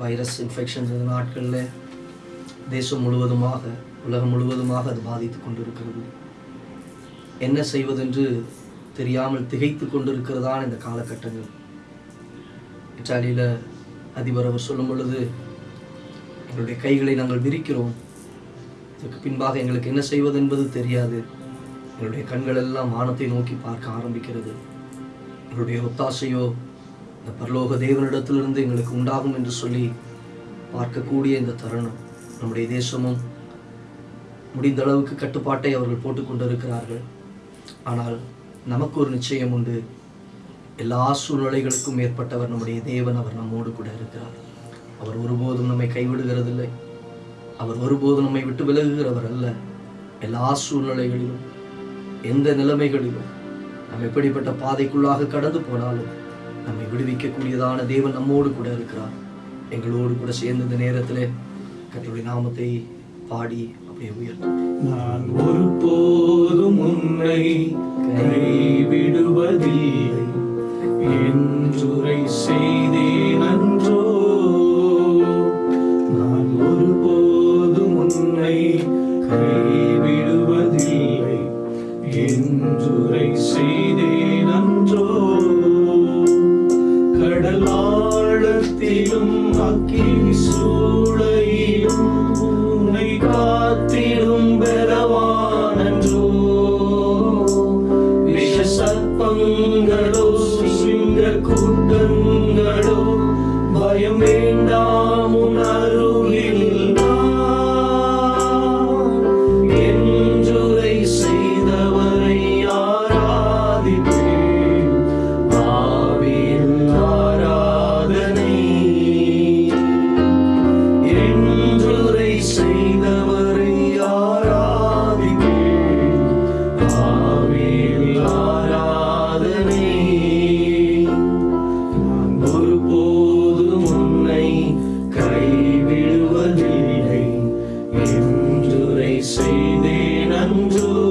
Virus infections நாட்களில் தேசம் முழுவதுமாக உலகம் முழுவதுமாக அது பாதித்து கொண்டிருக்கிறது. என்ன செய்வதென்று தெரியாமல் திகைத்து கொண்டிருக்கிறதான் இந்த காலகட்டங்கள். இத்தாலியில் அதிபர் அவர் சொல்லும் பொழுது எங்களுடைய கைகளை நாங்கள் விரிக்கிறோம். இதற்கு பின்பாக எங்களுக்கு என்ன செய்வது என்பது தெரியாது. எங்களுடைய கண்கள் எல்லாம் வானத்தை நோக்கி பார்க்க ஆரம்பிக்கிறது. எங்களுடைய ஒத்தாசையோ இந்த பரலோக தேவனிடத்திலிருந்து எங்களுக்கு உண்டாகும் என்று சொல்லி பார்க்கக்கூடிய இந்த தருணம் நம்முடைய தேசமும் முடிந்த அளவுக்கு கட்டுப்பாட்டை அவர்கள் போட்டுக்கொண்டிருக்கிறார்கள் ஆனால் நமக்கு ஒரு நிச்சயம் உண்டு. எல்லா சூழ்நிலைகளுக்கும் மேற்பட்டவர் நம்முடைய தேவன் அவர் நம்மோடு கூட இருக்கிறார். அவர் ஒருபோதும் நம்மை கைவிடுகிறதில்லை. அவர் ஒருபோதும் நம்மை விட்டு விலகுகிறவர் அல்ல. எல்லா சூழ்நிலைகளிலும் எந்த நிலைமைகளிலும் நாம் எப்படிப்பட்ட பாதைக்குள்ளாக கடந்து போனாலும் நம்மை விடுவிக்கக்கூடியதான தேவன் நம்மோடு கூட இருக்கிறார். எங்களோடு கூட சேர்ந்த இந்த நேரத்திலே நாமத்தை பாடி அப்படியே உயர்த்தும் நான் ஒருபோதும் உன்னை கைவிடுவதில்லை. என்றுரை செய்தேன் அன்றோ. நான் ஒருபோதும் உன்னை கைவிடுவதில்லை. என்றுரை செய்தேன் செய்தேன் அன்றோ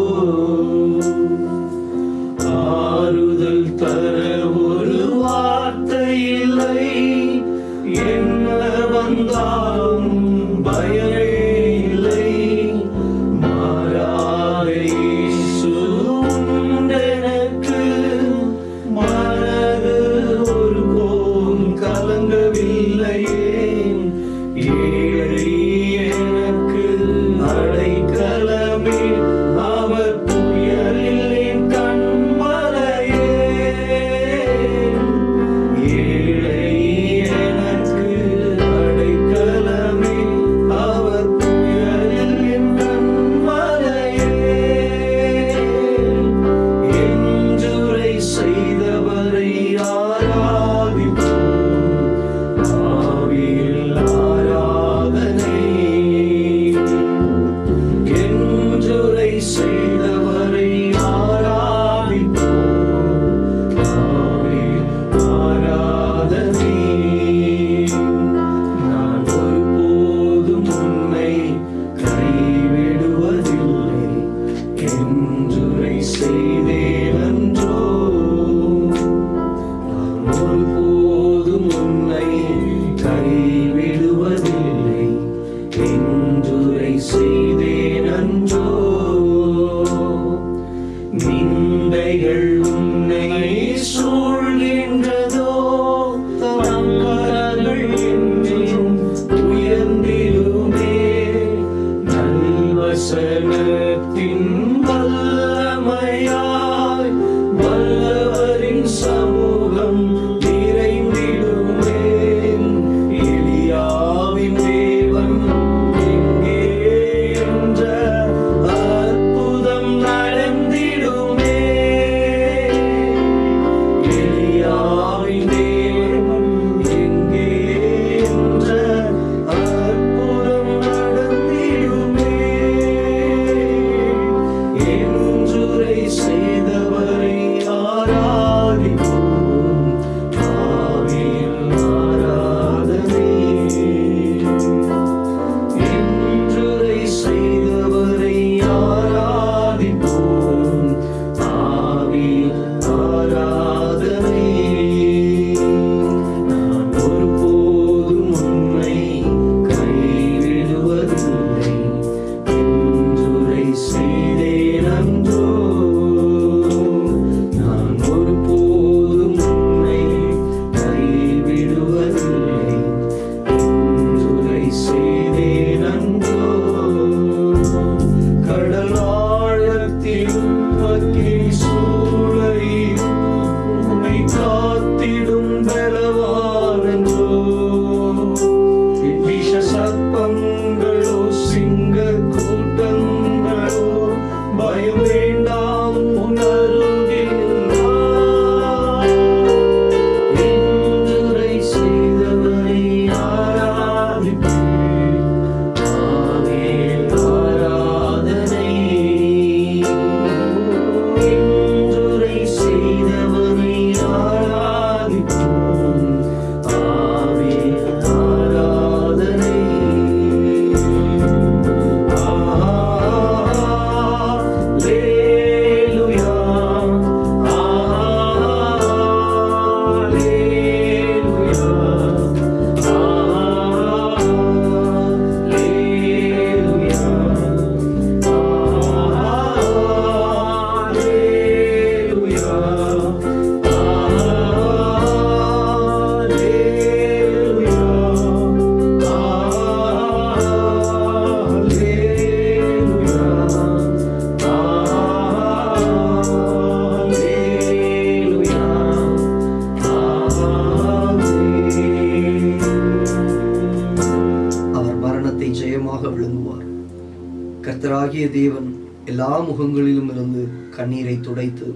கர்த்தராகிய தேவன் எல்லா முகங்களிலும் இருந்து கண்ணீரை துடைத்து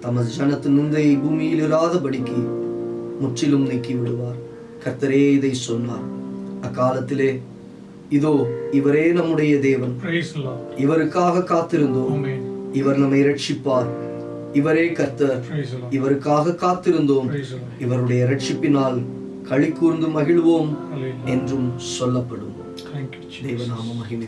தமது ஜனத்தின் நுந்தையை பூமியில் இராதபடிக்கு முற்றிலும் நீக்கி விடுவார் கர்த்தரே இதை சொன்னார் அக்காலத்திலே இதோ இவரே நம்முடைய தேவன். இவருக்காக காத்திருந்தோம். இவர் நம்மை ரட்சிப்பார் இவரே கர்த்தர். இவருக்காக காத்திருந்தோம். இவருடைய ரட்சிப்பினால் களி கூர்ந்து மகிழ்வோம். என்றும் சொல்லப்படும் Thank you, Jesus. දේවනාම මහිමි